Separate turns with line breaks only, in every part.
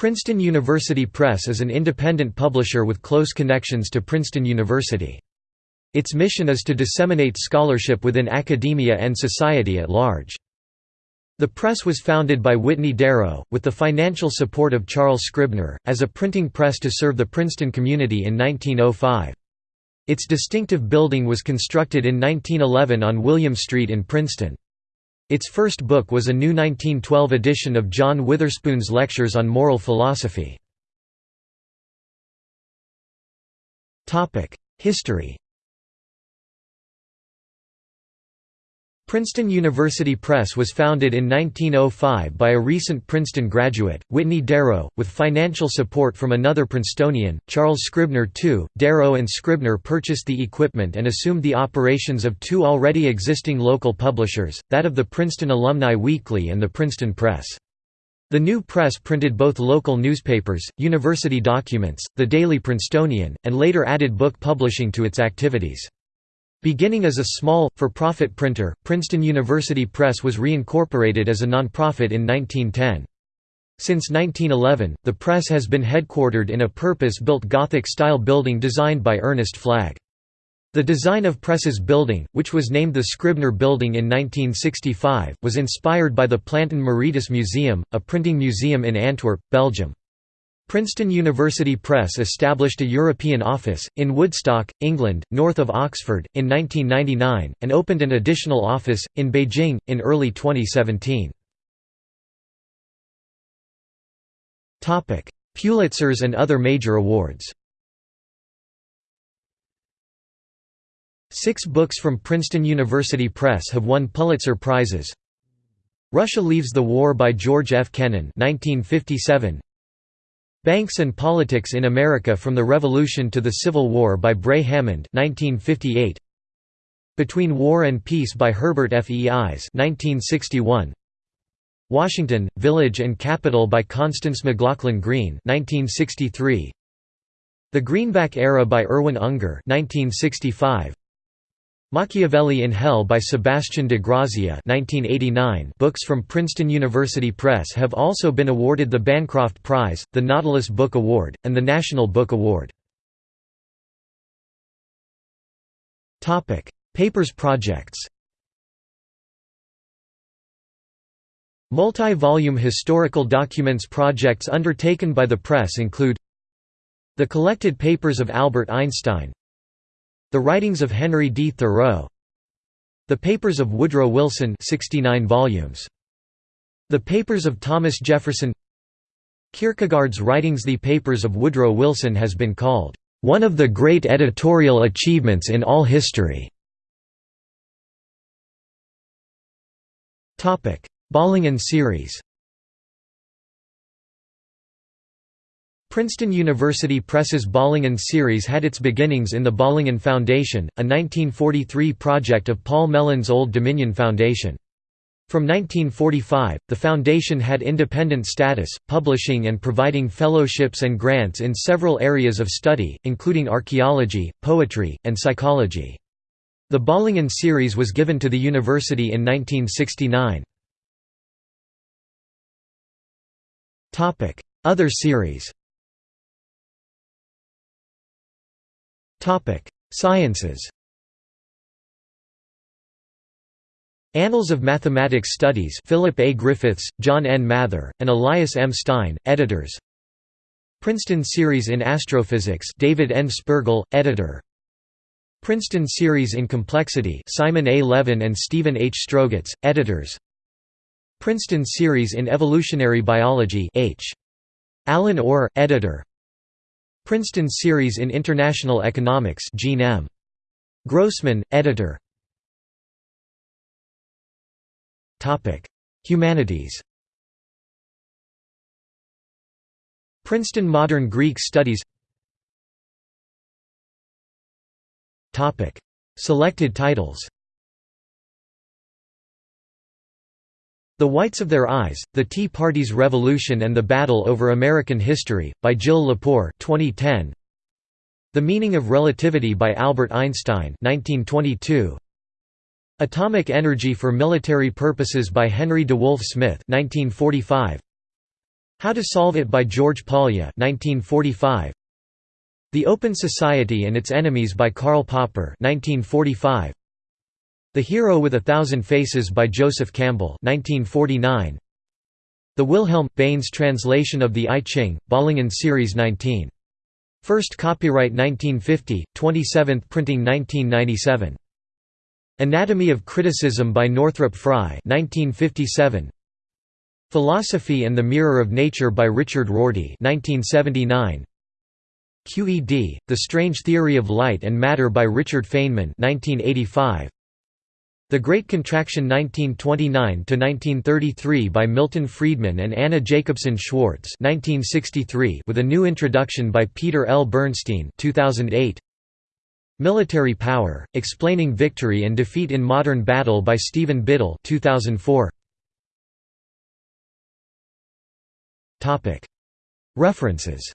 Princeton University Press is an independent publisher with close connections to Princeton University. Its mission is to disseminate scholarship within academia and society at large. The press was founded by Whitney Darrow, with the financial support of Charles Scribner, as a printing press to serve the Princeton community in 1905. Its distinctive building was constructed in 1911 on William Street in Princeton. Its first book was a new 1912 edition of John Witherspoon's Lectures on Moral Philosophy. History Princeton University Press was founded in 1905 by a recent Princeton graduate, Whitney Darrow, with financial support from another Princetonian, Charles Scribner II. Darrow and Scribner purchased the equipment and assumed the operations of two already existing local publishers, that of the Princeton Alumni Weekly and the Princeton Press. The new press printed both local newspapers, university documents, the Daily Princetonian, and later added book publishing to its activities. Beginning as a small, for-profit printer, Princeton University Press was reincorporated as a nonprofit in 1910. Since 1911, the press has been headquartered in a purpose-built Gothic-style building designed by Ernest Flagg. The design of Press's building, which was named the Scribner Building in 1965, was inspired by the Plantin-Moretus Museum, a printing museum in Antwerp, Belgium. Princeton University Press established a European office, in Woodstock, England, north of Oxford, in 1999, and opened an additional office, in Beijing, in early 2017. Pulitzers and other major awards Six books from Princeton University Press have won Pulitzer Prizes Russia Leaves the War by George F. Kennan 1957. Banks and Politics in America from the Revolution to the Civil War by Bray Hammond 1958. Between War and Peace by Herbert F. E. Ives 1961. Washington, Village and Capital by Constance McLaughlin Green 1963. The Greenback Era by Irwin Unger 1965. Machiavelli in Hell by Sebastian de Grazia 1989 books from Princeton University Press have also been awarded the Bancroft Prize, the Nautilus Book Award, and the National Book Award. Papers projects Multi-volume historical documents projects undertaken by the press include The Collected Papers of Albert Einstein the Writings of Henry D. Thoreau The Papers of Woodrow Wilson 69 volumes. The Papers of Thomas Jefferson Kierkegaard's writings The Papers of Woodrow Wilson has been called, "...one of the great editorial achievements in all history." Bollingen series Princeton University Press's Bollingen series had its beginnings in the Bollingen Foundation, a 1943 project of Paul Mellon's Old Dominion Foundation. From 1945, the foundation had independent status, publishing and providing fellowships and grants in several areas of study, including archaeology, poetry, and psychology. The Bollingen series was given to the university in 1969. Other series Topic: Sciences. Annals of Mathematics Studies Philip A. Griffiths, John N. Mather, and Elias M. Stein, editors Princeton Series in Astrophysics David N. Spergel, editor Princeton Series in Complexity Simon A. Levin and Stephen H. Strogatz, editors Princeton Series in Evolutionary Biology H. Alan Orr, editor Princeton Series in International Economics Gene M. Grossman, editor. Humanities. Princeton Modern Greek Studies. Selected titles The Whites of Their Eyes, The Tea Party's Revolution and the Battle Over American History, by Jill Lepore 2010. The Meaning of Relativity by Albert Einstein 1922. Atomic Energy for Military Purposes by Henry DeWolf Smyth 1945. How to Solve It by George Polya 1945. The Open Society and Its Enemies by Karl Popper 1945. The Hero with a Thousand Faces by Joseph Campbell 1949. The Wilhelm Baynes translation of the I Ching, Bollingen Series 19. First copyright 1950, 27th printing 1997. Anatomy of Criticism by Northrop Frye 1957. Philosophy and the Mirror of Nature by Richard Rorty 1979. QED, The Strange Theory of Light and Matter by Richard Feynman 1985. The Great Contraction 1929–1933 by Milton Friedman and Anna Jacobson Schwartz 1963 with a new introduction by Peter L. Bernstein 2008. Military Power, Explaining Victory and Defeat in Modern Battle by Stephen Biddle 2004. References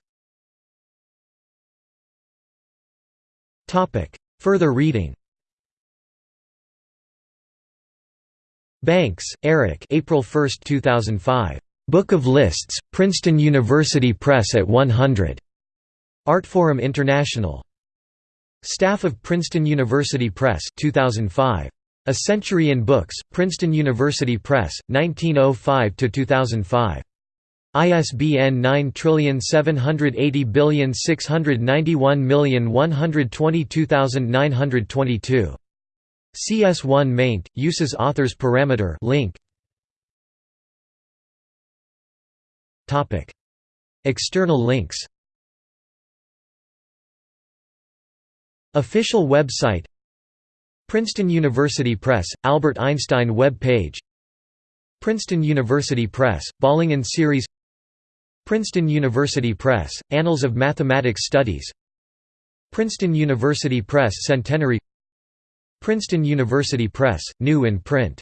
Further reading Banks, Eric April 1, 2005. Book of Lists, Princeton University Press at 100. Artforum International. Staff of Princeton University Press 2005. A Century in Books, Princeton University Press, 1905–2005. ISBN 9780691122922. CS1 maint, uses authors parameter link. Topic: External links. Official website. Princeton University Press, Albert Einstein web page. Princeton University Press, Bollingen Series. Princeton University Press, Annals of Mathematics Studies. Princeton University Press Centenary Princeton University Press, new in print